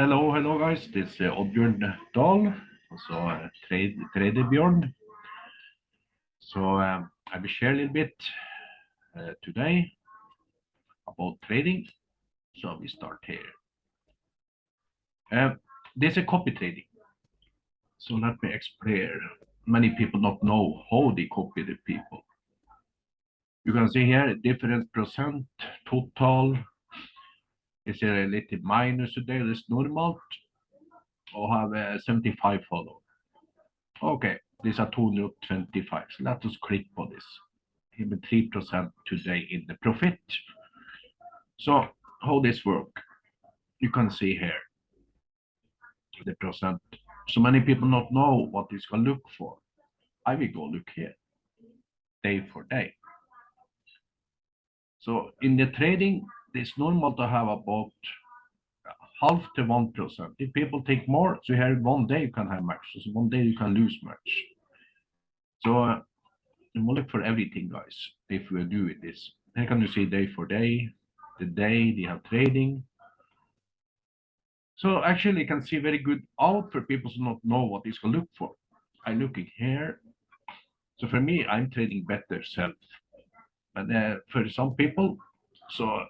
Hello, hello guys. This is Oddbjørn Dahl, also trade Traderbjørn. So um, I will share a little bit uh, today about trading. So we start here. Uh, there's a copy trading. So let me explain. Many people not know how they copy the people. You can see here different percent, total. Is a little minus today? That's normal. Or have uh, 75 follow. Okay, these are 225. So let us click on this. Even 3% today in the profit. So how this work? You can see here the percent. So many people not know what this can look for. I will go look here, day for day. So in the trading, it's normal to have about half to one percent. If people take more, so here one day you can have much. So one day you can lose much. So uh, you look for everything, guys. If we do this, here can you see day for day, the day they have trading. So actually, you can see very good out for people who not know what is to look for. I looking here. So for me, I'm trading better self. But uh, for some people, so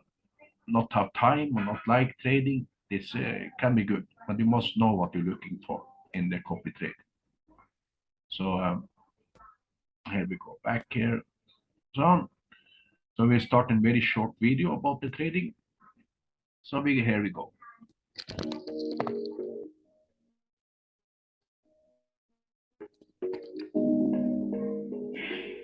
not have time or not like trading, this uh, can be good. But you must know what you're looking for in the copy trade. So um, here we go back here. So, so we start a very short video about the trading. So we, here we go.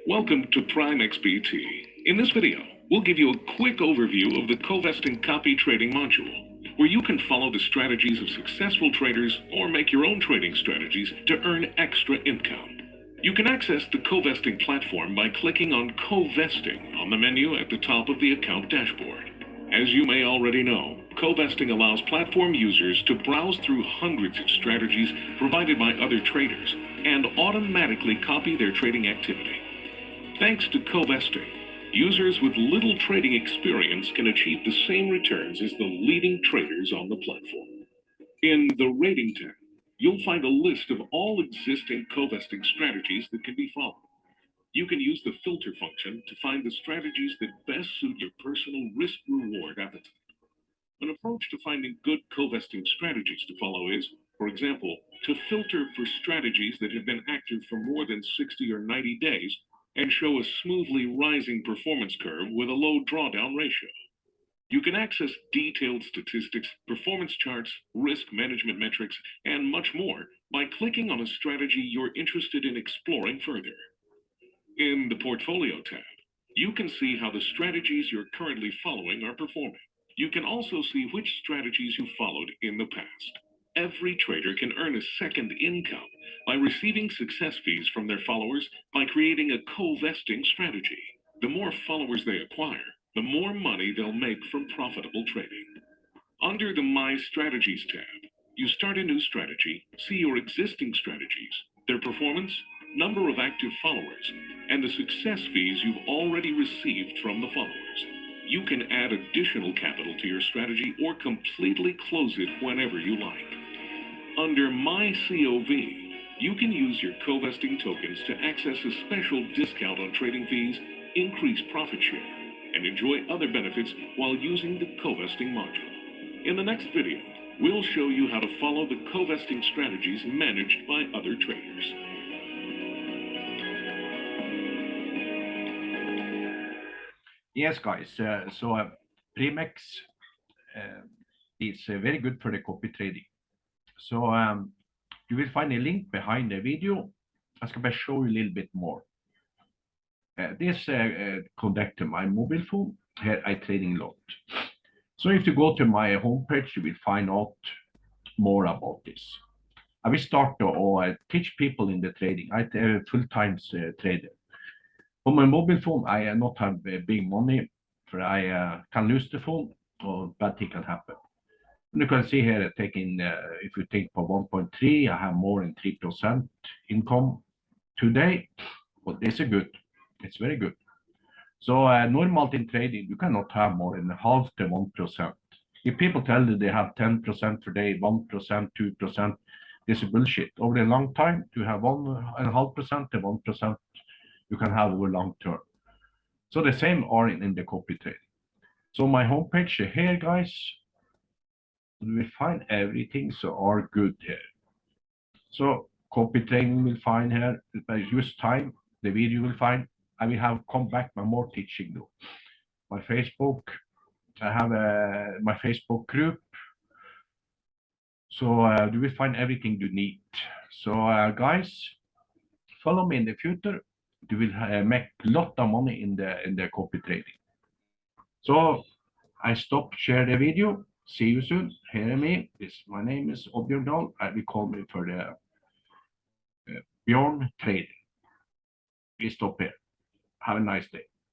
Welcome to PrimeXBT. In this video, we'll give you a quick overview of the Covesting copy trading module, where you can follow the strategies of successful traders or make your own trading strategies to earn extra income. You can access the Covesting platform by clicking on Covesting on the menu at the top of the account dashboard. As you may already know, Covesting allows platform users to browse through hundreds of strategies provided by other traders and automatically copy their trading activity. Thanks to Covesting, users with little trading experience can achieve the same returns as the leading traders on the platform. In the Rating tab, you'll find a list of all existing Covesting strategies that can be followed. You can use the filter function to find the strategies that best suit your personal risk-reward appetite. An approach to finding good Covesting strategies to follow is, for example, to filter for strategies that have been active for more than 60 or 90 days and show a smoothly rising performance curve with a low drawdown ratio. You can access detailed statistics, performance charts, risk management metrics, and much more by clicking on a strategy you're interested in exploring further. In the Portfolio tab, you can see how the strategies you're currently following are performing. You can also see which strategies you followed in the past. Every trader can earn a second income by receiving success fees from their followers by creating a Covesting strategy. The more followers they acquire, the more money they'll make from profitable trading. Under the My Strategies tab, you start a new strategy, see your existing strategies, their performance, number of active followers, and the success fees you've already received from the followers. You can add additional capital to your strategy or completely close it whenever you like. Under My COV, you can use your Covesting tokens to access a special discount on trading fees, increase profit share, and enjoy other benefits while using the Covesting module. In the next video, we'll show you how to follow the Covesting strategies managed by other traders. Yes, guys. Uh, so uh, Primex uh, is uh, very good for the copy trading. So um, you will find a link behind the video. I ska bara show you a little bit more. Uh, this uh, uh, connect to my mobile phone. Here I trading lot. So if you go to my homepage, you will find out more about this. I will start to uh, teach people in the trading. I am a full-time uh, trader. On my mobile phone, I uh, not have uh, big money, for I uh, can lose the phone or bad thing can happen. You can see here, taking uh, if you take for 1.3, I have more than 3% income today. But this is good. It's very good. So uh, normal in trading, you cannot have more than half the 1%. If people tell you they have ten percent today, one percent, two percent, this is bullshit. Over a long time, to have one and a half percent and one percent, you can have over long term. So the same are in, in the copy trading. So my homepage here, guys, we find everything so are good here. So copy trading will find here, I use time, the video will find, I will have come back my more teaching though. My Facebook, I have a, my Facebook group. So uh, you will find everything you need. So uh, guys, follow me in the future. You will uh, make a lot of money in the in the copy trading. So I stop share the video. See you soon. Hear me. This my name is Dahl. I will call me for the uh, Bjorn Trading. We stop here. Have a nice day.